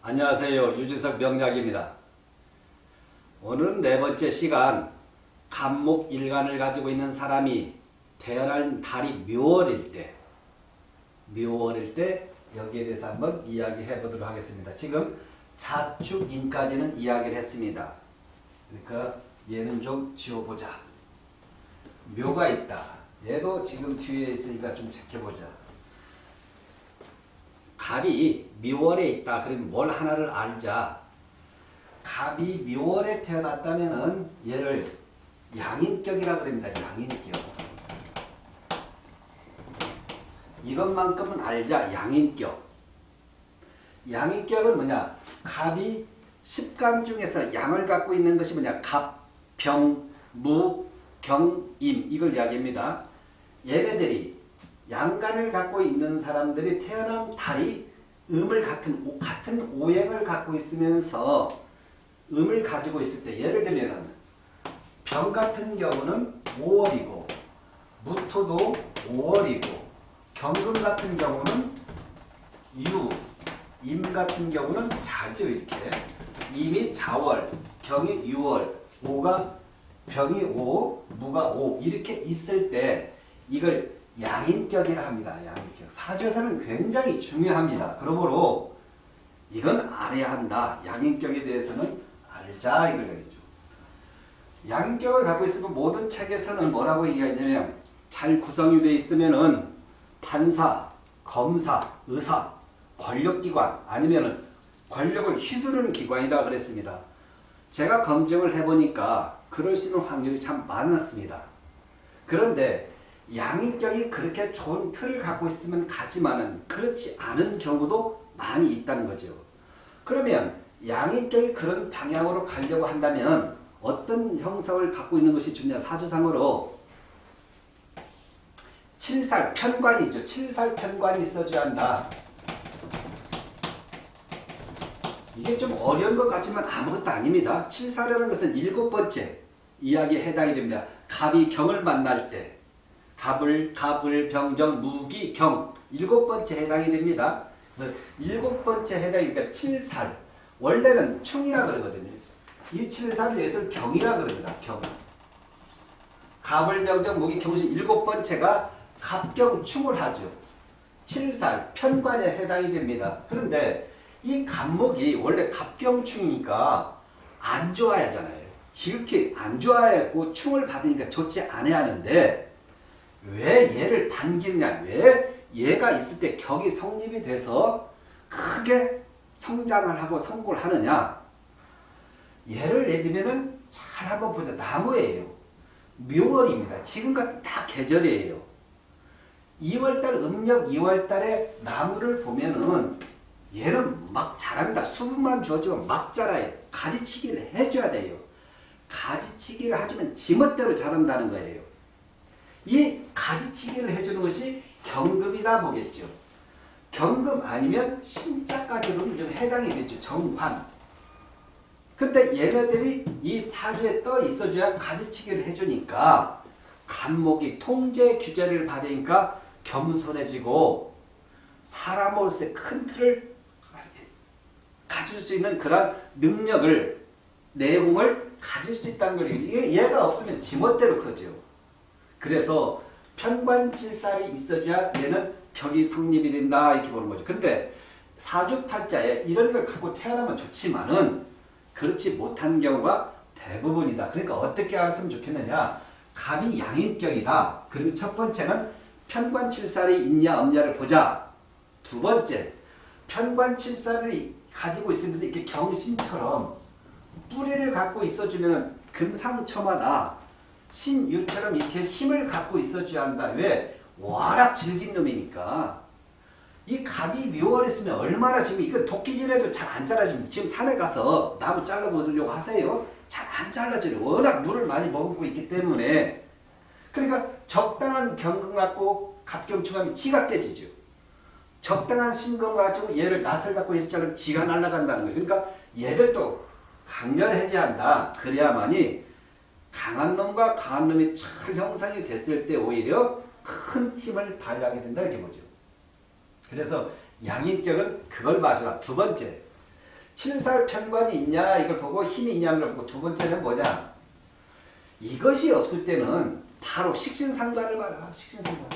안녕하세요. 유진석 명약입니다. 오늘은 네 번째 시간 간목 일간을 가지고 있는 사람이 태어난 달이 묘월일 때 묘월일 때 여기에 대해서 한번 이야기해 보도록 하겠습니다. 지금 자축인까지는 이야기를 했습니다. 그러니까 얘는 좀 지워보자. 묘가 있다. 얘도 지금 뒤에 있으니까 좀 지켜보자. 갑이 묘월에 있다. 그러면 뭘 하나를 알자. 갑이 묘월에 태어났다면은 얘를 양인격이라 그럽니다. 양인격. 이것만큼은 알자. 양인격. 양인격은 뭐냐? 갑이 십간 중에서 양을 갖고 있는 것이 뭐냐? 갑, 병, 무, 경, 임 이걸 이야기합니다. 얘네들이 양간을 갖고 있는 사람들이 태어난 달이 음을 같은 같은 오행을 갖고 있으면서 음을 가지고 있을 때 예를 들면은 병 같은 경우는 5월이고 무토도 5월이고 경금 같은 경우는 유, 임 같은 경우는 자죠 이렇게. 임이 자월, 경이 6월, 오가 병이 5, 무가 5 이렇게 있을 때 이걸 양인격이라 합니다. 양인격. 사주에서는 굉장히 중요합니다. 그러므로 이건 알아야 한다. 양인격에 대해서는 알자 이걸 얘기죠. 양인격을 갖고 있으면 모든 책에서는 뭐라고 얘기하냐면 잘 구성이 되어 있으면은 판사, 검사, 의사, 권력기관 아니면은 권력을 휘두르는 기관이라 그랬습니다. 제가 검증을 해보니까 그럴 수 있는 확률이 참 많았습니다. 그런데 양인격이 그렇게 좋은 틀을 갖고 있으면 가지만은 그렇지 않은 경우도 많이 있다는 거죠. 그러면 양인격이 그런 방향으로 가려고 한다면 어떤 형성을 갖고 있는 것이 좋냐 사주상으로 칠살 편관이죠. 칠살 편관이 있어줘야 한다. 이게 좀 어려운 것 같지만 아무것도 아닙니다. 칠살이라는 것은 일곱 번째 이야기에 해당이 됩니다. 갑이 경을 만날 때 갑을, 갑을, 병정, 무기, 경 일곱 번째 해당이 됩니다. 그래서 일곱 번째 해당이니까 칠살 원래는 충이라 그러거든요. 이 칠살을 여기서 경이라 그럽니다. 경. 갑을, 병정, 무기, 경시 일곱 번째가 갑경 충을 하죠. 칠살 편관에 해당이 됩니다. 그런데 이 갑목이 원래 갑경충이니까 안 좋아야 하잖아요. 지극히 안 좋아했고 충을 받으니까 좋지 않아야 하는데 왜 얘를 반기느냐? 왜 얘가 있을 때 격이 성립이 돼서 크게 성장을 하고 성공을 하느냐? 예를 예들면은 잘 한번 보자. 나무예요. 묘월입니다. 지금 같은 딱 계절이에요. 2월달 음력 2월달에 나무를 보면은 얘는 막 자랍니다. 수분만 주어지면 막 자라요. 가지치기를 해줘야 돼요. 가지치기를 하지만 지멋대로 자란다는 거예요 이 가지치기를 해주는 것이 경금이다 보겠죠. 경금 아니면 신자까지로는 좀 해당이 되죠. 정관. 근데 얘네들이 이 사주에 떠 있어줘야 가지치기를 해주니까 간목이 통제 규제를 받으니까 겸손해지고 사람으로서의 큰 틀을 가질 수 있는 그런 능력을 내공을 가질 수 있다는. 이게 얘가 없으면 지멋대로 커죠. 그래서 편관칠살이 있어야 얘는 격이 성립이 된다 이렇게 보는 거죠. 근데 사주팔자에 이런 걸 갖고 태어나면 좋지만은 그렇지 못한 경우가 대부분이다. 그러니까 어떻게 알았으면 좋겠느냐. 갑이 양인격이다. 그리고 첫 번째는 편관칠살이 있냐 없냐를 보자. 두 번째 편관칠살을 가지고 있으면서 이렇게 경신처럼 뿌리를 갖고 있어주면 금상첨화다. 신유처럼 이렇게 힘을 갖고 있어줘야 한다. 왜? 워낙 질긴 놈이니까. 이 갑이 묘월했으면 얼마나 지금 이거 도끼질해도 잘 안 잘라집니다. 지금 산에 가서 나무 잘라보려고 하세요. 잘 안 잘라져요. 워낙 물을 많이 머금고 있기 때문에. 그러니까 적당한 경금 갖고 갑경충하면 지가 깨지죠. 적당한 신금 가지고 얘를 낯을 갖고 했자면 지가 날아간다는 거예요. 그러니까 얘들도 강렬해져야 한다. 그래야만이 강한 놈과 강한 놈이 잘 형성이 됐을 때 오히려 큰 힘을 발휘하게 된다 이렇게 보죠. 그래서 양인격은 그걸 봐주라. 두 번째, 칠살 편관이 있냐 이걸 보고 힘이 있냐는 걸 보고 두 번째는 뭐냐? 이것이 없을 때는 바로 식신상관을 봐라. 식신상관.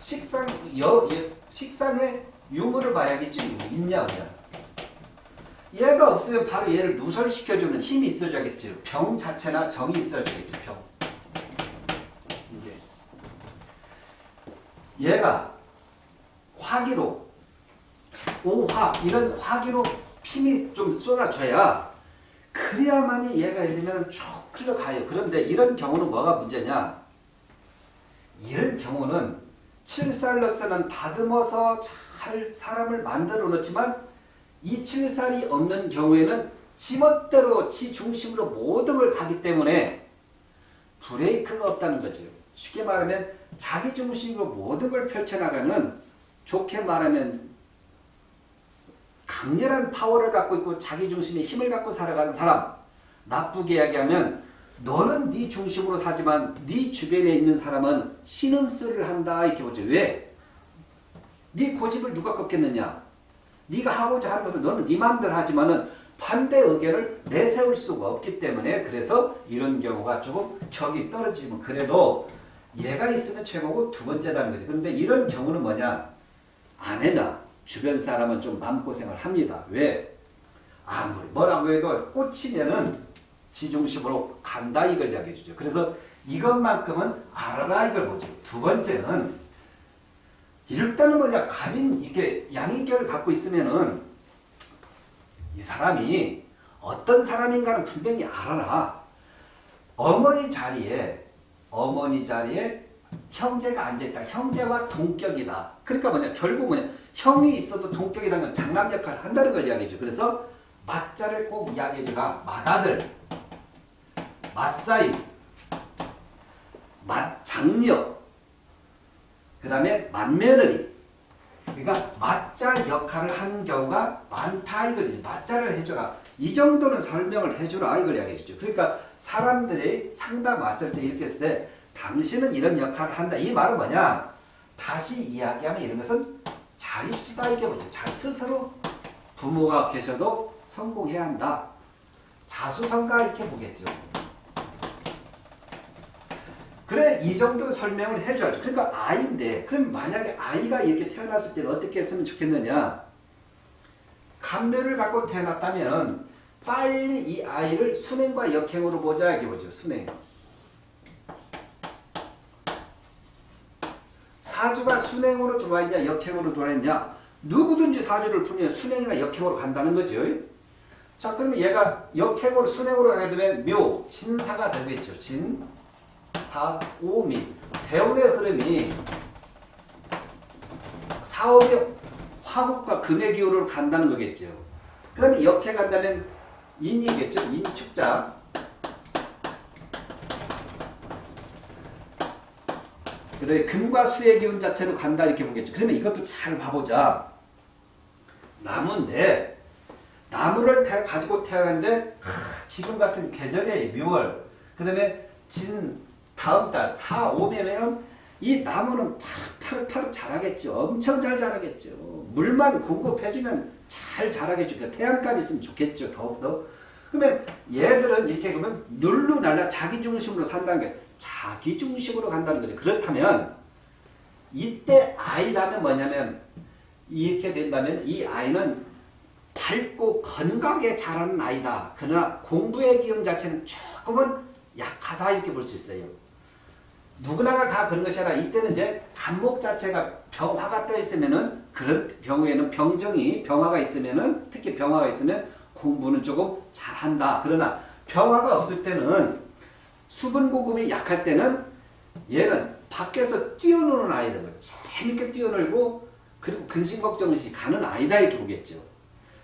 식상 여, 여 식상의 유무를 봐야겠지. 있냐 없냐 얘가 없으면 바로 얘를 누설시켜주는 힘이 있어줘야겠죠 병 자체나 정이 있어줘야겠죠 병 이게 얘가 화기로 오화 이런 화기로 힘이 좀 쏟아져야 그래야만이 얘가 예를 들면 쭉 흘러가요. 그런데 이런 경우는 뭐가 문제냐? 이런 경우는 칠살로서는 다듬어서 잘 사람을 만들어 놓지만 이 칠살이 없는 경우에는 지멋대로 지 중심으로 모든 걸 가기 때문에 브레이크가 없다는 거죠. 쉽게 말하면 자기 중심으로 모든 걸 펼쳐나가는 좋게 말하면 강렬한 파워를 갖고 있고 자기 중심의 힘을 갖고 살아가는 사람 나쁘게 이야기하면 너는 네 중심으로 사지만 네 주변에 있는 사람은 신음소리를 한다 이렇게 보죠. 왜? 네 고집을 누가 꺾겠느냐? 네가 하고자 하는 것을 너는 네 마음대로 하지만은 반대 의견을 내세울 수가 없기 때문에 그래서 이런 경우가 조금 격이 떨어지면 그래도 얘가 있으면 최고고 두 번째라는 거지. 그런데 이런 경우는 뭐냐? 아내나 주변 사람은 좀 마음고생을 합니다. 왜? 아무리 뭐라고 해도 꽂히면은 지중심으로 간다 이걸 이야기해 주죠. 그래서 이것만큼은 알아라 이걸 보죠. 두 번째는 일단은 뭐냐 갑인 이게 양인격을 갖고 있으면은 이 사람이 어떤 사람인가는 분명히 알아라. 어머니 자리에 어머니 자리에 형제가 앉아있다. 형제와 동격이다. 그러니까 뭐냐 결국 뭐냐 형이 있어도 동격이라는 건 장남 역할을 한다는 걸 이야기해줘. 그래서 맞자를 꼭 이야기해주라. 맏아들, 맞사이, 맞장녀, 그 다음에 맏며느리. 그러니까 맞자 역할을 하는 경우가 많다 이거지. 맞자를 해줘라. 이 정도는 설명을 해주라 이걸 이야기해주죠. 그러니까 사람들이 상담 왔을 때 이렇게 했을 때 당신은 이런 역할을 한다. 이 말은 뭐냐? 다시 이야기하면 이런 것은 자립수다 이게 뭐죠? 자 스스로 부모가 계셔도 성공해야 한다. 자수성가 이렇게 보겠죠. 그래 이 정도 설명을 해줘야죠. 그러니까 아이인데 그럼 만약에 아이가 이렇게 태어났을 때는 어떻게 했으면 좋겠느냐. 감묘를 갖고 태어났다면 빨리 이 아이를 순행과 역행으로 보자 이게 뭐죠. 순행. 사주가 순행으로 들어와 있냐 역행으로 들어와 있냐 누구든지 사주를 풀면 순행이나 역행으로 간다는 거죠. 자 그러면 얘가 역행으로 순행으로 가게 되면 묘, 진사가 되겠죠. 진, 사, 오미 대운의 흐름이 사업의 화국과 금의 기호로 간다는 거겠죠. 그 다음에 역행 간다면 인이겠죠. 인축자 그 다음에 금과 수의 기운 자체로 간다 이렇게 보겠죠. 그러면 이것도 잘 봐보자. 나무인데 나무를 태, 가지고 태어났는데 하, 지금 같은 계절에 묘월 그 다음에 진 다음 달 4, 5매면 이 나무는 파릇파릇 자라겠죠. 엄청 잘 자라겠죠. 물만 공급해주면 잘 자라겠죠. 그러니까 태양까지 있으면 좋겠죠. 더욱더. 그러면 얘들은 이렇게 보면 눌루날라 자기 중심으로 산다는 게 자기 중심으로 간다는 거죠. 그렇다면 이때 아이라면 뭐냐면 이렇게 된다면 이 아이는 밝고 건강하게 자라는 아이다. 그러나 공부의 기운 자체는 조금은 약하다 이렇게 볼 수 있어요. 누구나가 다 그런 것이 아니라 이때는 이제 간목 자체가 병화가 떠 있으면은 그런 경우에는 병정이 병화가 있으면은 특히 병화가 있으면 공부는 조금 잘한다. 그러나 병화가 없을 때는 수분 공급이 약할 때는 얘는 밖에서 뛰어노는 아이들 재밌게 뛰어놀고 그리고 근심 걱정 없이 가는 아이다 이렇게 보겠죠.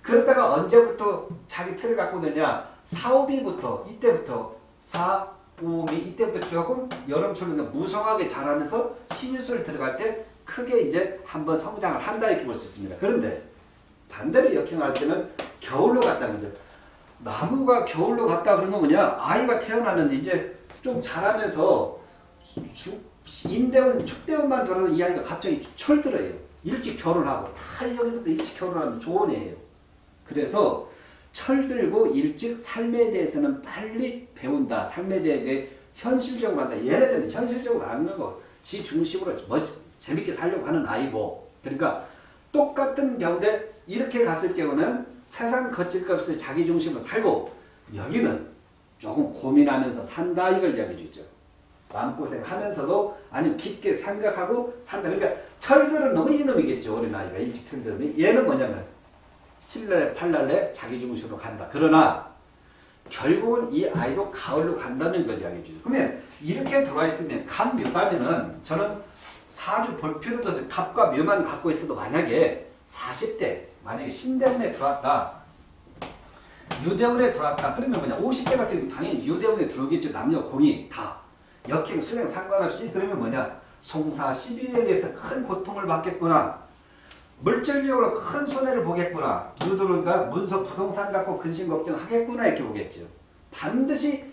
그러다가 언제부터 자기 틀을 갖고 드냐 4, 5비부터 이때부터 4, 5비 이때부터 조금 여름철은 무성하게 자라면서 신유술 들어갈 때 크게 이제 한번 성장을 한다 이렇게 볼 수 있습니다. 그런데 반대로 역행할 때는 겨울로 갔다는 거죠. 나무가 겨울로 갔다 그러면 뭐냐 아이가 태어나는데 이제 좀 자라면서 주, 인대원 축대원만 돌아도 이 아이가 갑자기 철들어요. 일찍 결혼하고 다 여기서도 일찍 결혼하면 좋은 애예요. 그래서 철들고 일찍 삶에 대해서는 빨리 배운다. 삶에 대해 현실적으로 한다. 얘네들은 현실적으로 안 하고 지 중심으로 멋, 재밌게 살려고 하는 아이고. 그러니까 똑같은 병대 이렇게 갔을 경우는 세상 거칠 것 없이 자기 중심으로 살고 여기는 조금 고민하면서 산다 이걸 이야기해주죠. 마음고생하면서도 아니면 깊게 생각하고 산다. 그러니까 철들은 너무 이놈이겠죠. 어린아이가 일찍 철들면. 얘는 뭐냐면 7날에 8날에 자기 중심으로 간다. 그러나 결국은 이 아이도 가을로 간다는 걸 이야기해 주죠. 그러면 이렇게 들어와 있으면 갑 묘다면은 저는 사주 볼 필요도 없어요. 갑과 묘만 갖고 있어도 만약에 40대 만약에 신대운에 들어왔다. 유대운에 들어왔다. 그러면 뭐냐 50대 같은 경우 당연히 유대운에 들어오겠죠. 남녀 공이 다. 역행 수행 상관없이 그러면 뭐냐 송사 12역에서 큰 고통을 받겠구나. 물질적으로 큰 손해를 보겠구나. 누드른가 문서 부동산 갖고 근심 걱정하겠구나 이렇게 보겠죠. 반드시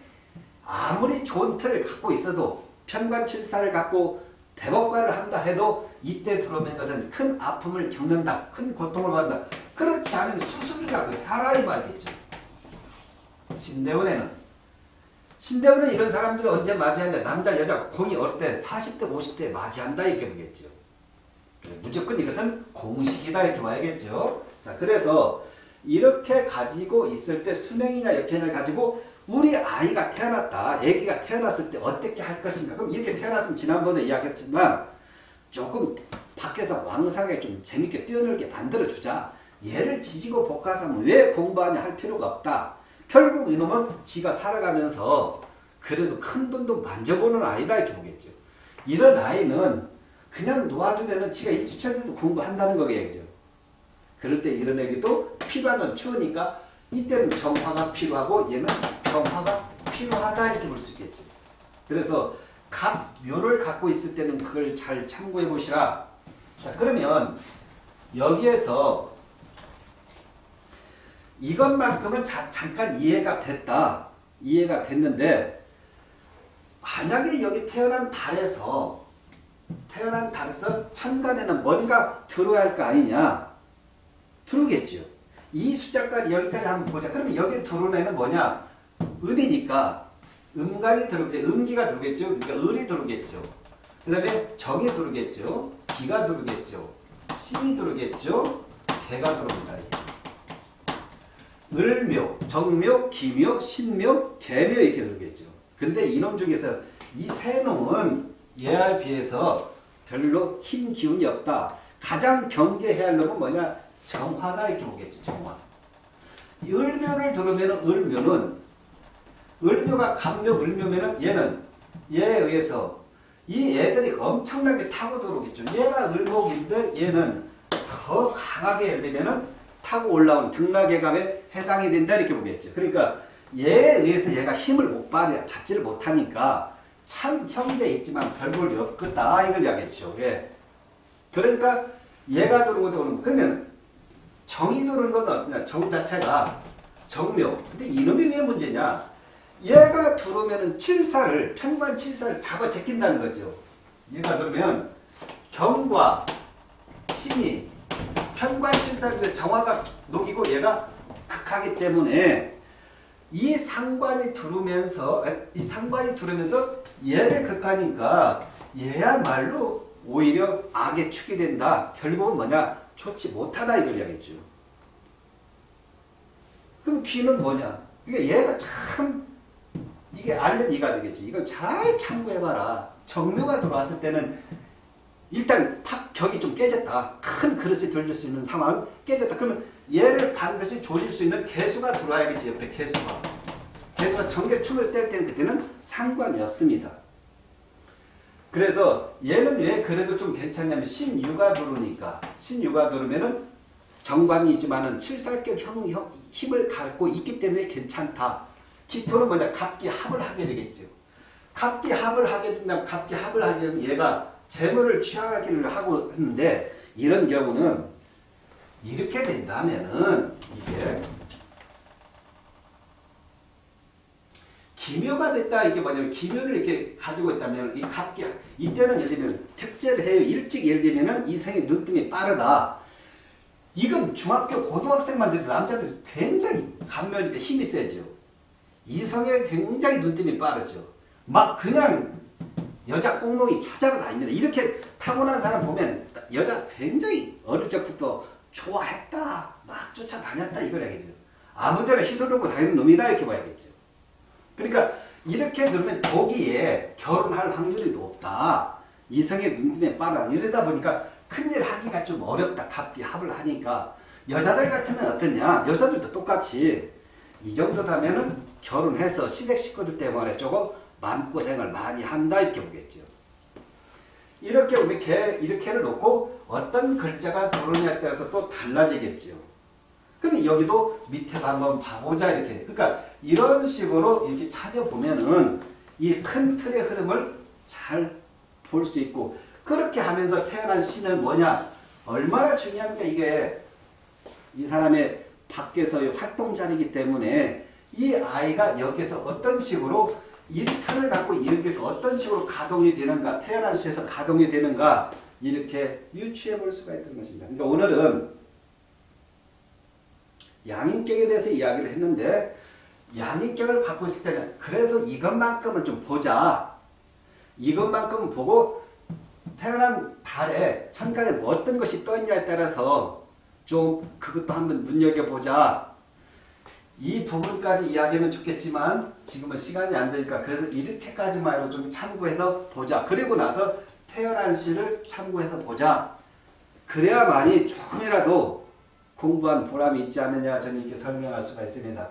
아무리 좋은 틀을 갖고 있어도 편관칠사를 갖고 대법관을 한다 해도 이때 들어오는 것은 큰 아픔을 겪는다. 큰 고통을 받는다. 그렇지 않으면 수술이라도 하라 이 말이겠죠. 신대원에는 신대원은 이런 사람들을 언제 맞이한다. 남자 여자 공이 어릴 때 40대 50대 맞이한다 이렇게 보겠죠. 무조건 이것은 공식이다 이렇게 봐야겠죠. 자, 그래서 이렇게 가지고 있을 때 순행이나 역행을 가지고 우리 아이가 태어났다. 아기가 태어났을 때 어떻게 할 것인가. 그럼 이렇게 태어났으면 지난번에 이야기했지만 조금 밖에서 왕성하게 좀 재밌게 뛰어놀게 만들어주자. 얘를 지지고 볶아서 왜 공부하냐 할 필요가 없다. 결국 이놈은 지가 살아가면서 그래도 큰 돈도 만져보는 아이다 이렇게 보겠죠. 이런 아이는 그냥 놓아두면은 지가 때도 공부한다는 거겠죠. 그럴 때 이런 애기도 필요한 건 추우니까 이때는 정화가 필요하고 얘는 정화가 필요하다 이렇게 볼 수 있겠죠. 그래서 각 묘를 갖고 있을 때는 그걸 잘 참고해 보시라. 자 그러면 여기에서 이것만큼은 자, 잠깐 이해가 됐다. 이해가 됐는데 만약에 여기 태어난 달에서 태어난 달에서 천간에는 뭔가 들어야 할 거 아니냐? 들어오겠죠. 이 숫자까지 여기까지 한번 보자. 그러면 여기 들어오는 애는 뭐냐? 음이니까 음간이 들어오겠죠. 음기가 들어오겠죠. 그러니까 을이 들어오겠죠. 그 다음에 정이 들어오겠죠. 기가 들어오겠죠. 신이 들어오겠죠. 개가 들어옵니다. 을묘, 정묘, 기묘, 신묘, 개묘 이렇게 들어오겠죠. 근데 이놈 중에서 이 세 놈은 얘에 비해서 별로 힘 기운이 없다. 가장 경계해야 할 놈은 뭐냐? 정화다 이렇게 보겠죠. 정화. 을묘를 들으면 을묘는 을묘가 감묘 을묘면은 얘는 얘에 의해서 이 애들이 엄청나게 타고 들어오겠죠. 얘가 을목인데 얘는 더 강하게 예를 들면은 타고 올라온 등락의감에 해당이 된다 이렇게 보겠죠. 그러니까 얘에 의해서 얘가 힘을 못 받아 받지를 못하니까 참 형제 있지만 별 볼이 없겠다 이걸 이야기했죠. 예. 그러니까 얘가 들어오고 오는 그러면 정이 들어오는 건 어떠냐? 정 자체가 정묘. 근데 이놈이 왜 문제냐? 얘가 들어오면은 칠사를 편관 칠사를 잡아 제낀다는 거죠. 얘가 들어오면 경과 신이 편관 칠사인데 정화가 녹이고 얘가 극하기 때문에 이 상관이 들어오면서 이 상관이 들어오면서 얘를 극하니까 얘야말로 오히려 악의 축이 된다. 결국은 뭐냐? 좋지 못하다 이걸 이야기했죠. 그럼 귀는 뭐냐? 그러니까 얘가 참 이게 알는 이가 되겠지. 이걸 잘 참고해봐라. 정묘가 들어왔을 때는 일단 탁 격이 좀 깨졌다. 큰 그릇이 들릴 수 있는 상황 깨졌다. 그러면 얘를 반드시 조질 수 있는 개수가 들어와야겠죠. 옆에 개수가. 개수가 정계춤을 뗄 때는 그때는 상관이 없습니다. 그래서 얘는 왜 그래도 좀 괜찮냐면 신유가 들어오니까 신유가 들어오면은 정관이지만은 칠살격 형, 형, 힘을 갖고 있기 때문에 괜찮다. 기토는 뭐냐? 갑기 합을 하게 되겠죠. 갑기 합을 하게 된다면 갑기 합을 하게 되면 얘가 재물을 취하기를 하고 했는데 이런 경우는 이렇게 된다면은 이게 기묘가 됐다 이게 뭐냐면 기묘를 이렇게 가지고 있다면 이 갑기 이때는 예를 들면 특제를 해요 일찍 예를 들면은 이 생의 눈뜸이 빠르다 이건 중학교 고등학생만 돼도 남자들이 굉장히 감면이 힘이 세죠. 이성에 굉장히 눈뜸이 빠르죠. 막 그냥 여자 꽁몽이 찾아가 다닙니다. 이렇게 타고난 사람 보면 여자 굉장히 어릴 적부터 좋아했다, 막 쫓아다녔다 이걸 얘기해요. 아무데나 휘두르고 다니는 놈이다 이렇게 봐야겠죠. 그러니까 이렇게 들으면 거기에 결혼할 확률이 높다. 이성의 눈뜸에 빠르다. 이러다 보니까 큰일 하기가 좀 어렵다. 갑기 합을 하니까 여자들 같으면 어떠냐? 여자들도 똑같이 이 정도 되면은 결혼해서 시댁 식구들 때문에 조금 마음고생을 많이 한다 이렇게 보겠죠. 이렇게 이렇게 이렇게를 놓고 어떤 글자가 들어오냐에 따라서 또 달라지겠죠. 그럼 여기도 밑에 한번 봐보자 이렇게. 그러니까 이런 식으로 이렇게 찾아보면은 이 큰 틀의 흐름을 잘 볼 수 있고 그렇게 하면서 태어난 시는 뭐냐? 얼마나 중요합니까 이게 이 사람의 밖에서의 활동 자리이기 때문에 이 아이가 여기서 어떤 식으로 이 틀을 갖고 여기서 어떤 식으로 가동이 되는가 태어난 시에서 가동이 되는가 이렇게 유추해 볼 수가 있다는 것입니다. 그러니까 오늘은 양인격에 대해서 이야기를 했는데 양인격을 갖고 있을 때는 그래서 이것만큼은 좀 보자. 이것만큼은 보고 태어난 달에 천간에 뭐 어떤 것이 떠있냐에 따라서 좀 그것도 한번 눈여겨보자. 이 부분까지 이야기하면 좋겠지만 지금은 시간이 안 되니까 그래서 이렇게까지만 좀 참고해서 보자. 그리고 나서 태어난 시를 참고해서 보자. 그래야만이 조금이라도 공부한 보람이 있지 않느냐 저는 이렇게 설명할 수가 있습니다.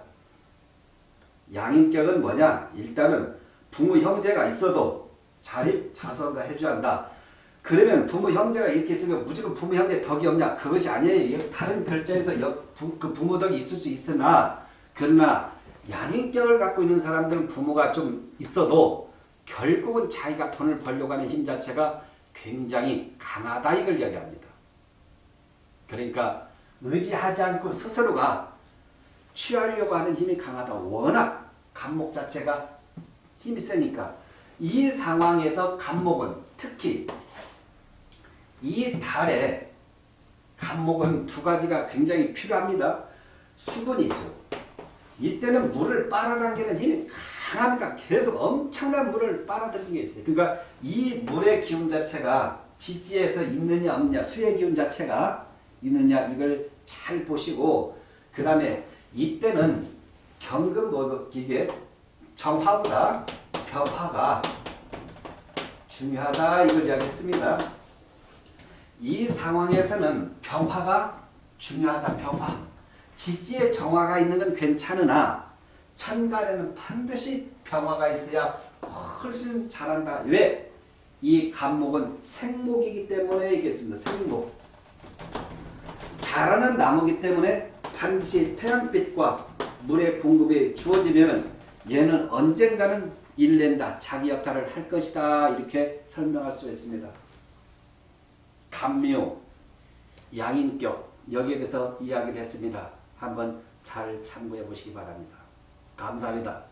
양인격은 뭐냐? 일단은 부모 형제가 있어도 자립 자선가 해줘야 한다. 그러면 부모 형제가 이렇게 있으면 무조건 부모 형제 덕이 없냐? 그것이 아니에요. 다른 부, 그 부모 덕이 있을 수 있으나 그러나 양인격을 갖고 있는 사람들은 부모가 좀 있어도 결국은 자기가 돈을 벌려고 하는 힘 자체가 굉장히 강하다 이걸 이야기합니다. 그러니까 의지하지 않고 스스로가 취하려고 하는 힘이 강하다. 워낙 간목 자체가 힘이 세니까 이 상황에서 간목은 특히 이 달에 간목은 두 가지가 굉장히 필요합니다. 수분이 죠. 이때는 물을 빨아당기는 힘이 강합니다. 계속 엄청난 물을 빨아들이는 게 있어요. 그러니까 이 물의 기운 자체가 지지에서 있느냐 없느냐 수의 기운 자체가 있느냐 이걸 잘 보시고 그 다음에 이때는 경금 모기계 정화보다 벽화가 중요하다 이걸 이야기했습니다. 이 상황에서는 병화가 중요하다. 병화. 지지에 정화가 있는 건 괜찮으나 천간에는 반드시 병화가 있어야 훨씬 잘한다. 왜? 이 간목은 생목이기 때문에 얘기했습니다. 생목. 자라는 나무기 때문에 반드시 태양빛과 물의 공급이 주어지면 얘는 언젠가는 일낸다. 자기 역할을 할 것이다. 이렇게 설명할 수 있습니다. 감묘, 양인격 여기에 대해서 이야기를 했습니다. 한번 잘 참고해 보시기 바랍니다. 감사합니다.